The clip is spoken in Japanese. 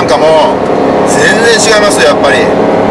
なんかもう全然違いますよやっぱり。